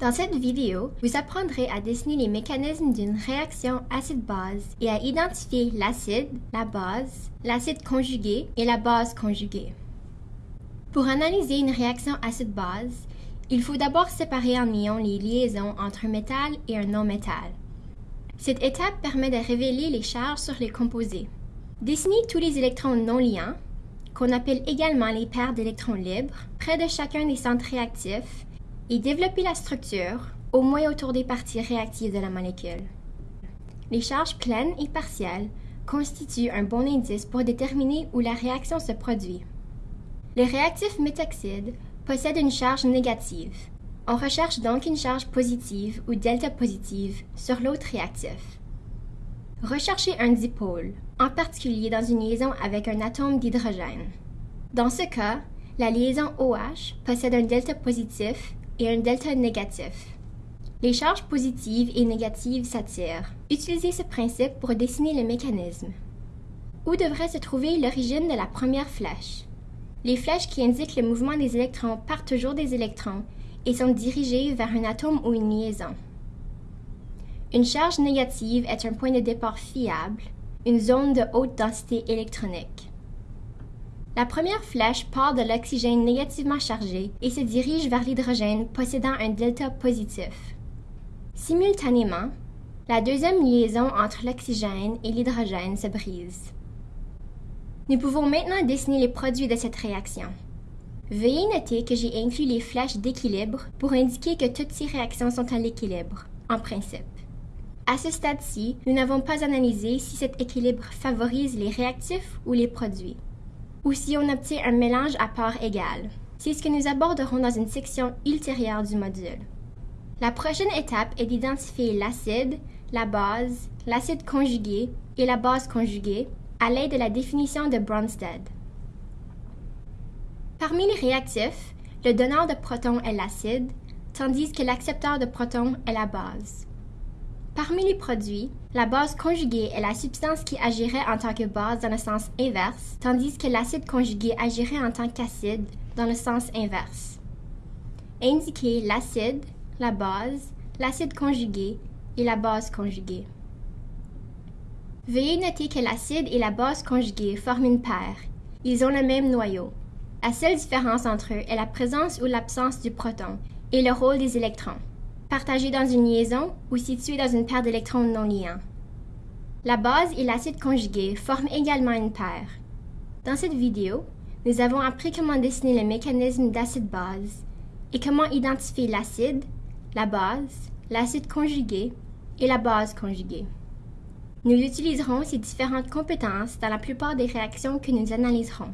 Dans cette vidéo, vous apprendrez à dessiner les mécanismes d'une réaction acide-base et à identifier l'acide, la base, l'acide conjugué et la base conjuguée. Pour analyser une réaction acide-base, il faut d'abord séparer en ions les liaisons entre un métal et un non-métal. Cette étape permet de révéler les charges sur les composés. Dessiner tous les électrons non liants, qu'on appelle également les paires d'électrons libres, près de chacun des centres réactifs et développer la structure, au moins autour des parties réactives de la molécule. Les charges pleines et partielles constituent un bon indice pour déterminer où la réaction se produit. Le réactif méthoxyde possède une charge négative. On recherche donc une charge positive ou delta positive sur l'autre réactif. Recherchez un dipôle, en particulier dans une liaison avec un atome d'hydrogène. Dans ce cas, la liaison OH possède un delta positif et un delta négatif. Les charges positives et négatives s'attirent. Utilisez ce principe pour dessiner le mécanisme. Où devrait se trouver l'origine de la première flèche? Les flèches qui indiquent le mouvement des électrons partent toujours des électrons et sont dirigées vers un atome ou une liaison. Une charge négative est un point de départ fiable, une zone de haute densité électronique. La première flèche part de l'oxygène négativement chargé et se dirige vers l'hydrogène possédant un delta positif. Simultanément, la deuxième liaison entre l'oxygène et l'hydrogène se brise. Nous pouvons maintenant dessiner les produits de cette réaction. Veuillez noter que j'ai inclus les flèches d'équilibre pour indiquer que toutes ces réactions sont à l'équilibre, en principe. À ce stade-ci, nous n'avons pas analysé si cet équilibre favorise les réactifs ou les produits ou si on obtient un mélange à part égale. C'est ce que nous aborderons dans une section ultérieure du module. La prochaine étape est d'identifier l'acide, la base, l'acide conjugué et la base conjuguée à l'aide de la définition de Bronsted. Parmi les réactifs, le donneur de protons est l'acide, tandis que l'accepteur de protons est la base. Parmi les produits, la base conjuguée est la substance qui agirait en tant que base dans le sens inverse, tandis que l'acide conjugué agirait en tant qu'acide dans le sens inverse. Indiquez l'acide, la base, l'acide conjugué et la base conjuguée. Veuillez noter que l'acide et la base conjuguée forment une paire. Ils ont le même noyau. La seule différence entre eux est la présence ou l'absence du proton et le rôle des électrons partagés dans une liaison ou situés dans une paire d'électrons non liants. La base et l'acide conjugué forment également une paire. Dans cette vidéo, nous avons appris comment dessiner le mécanisme d'acide-base et comment identifier l'acide, la base, l'acide conjugué et la base conjuguée. Nous utiliserons ces différentes compétences dans la plupart des réactions que nous analyserons.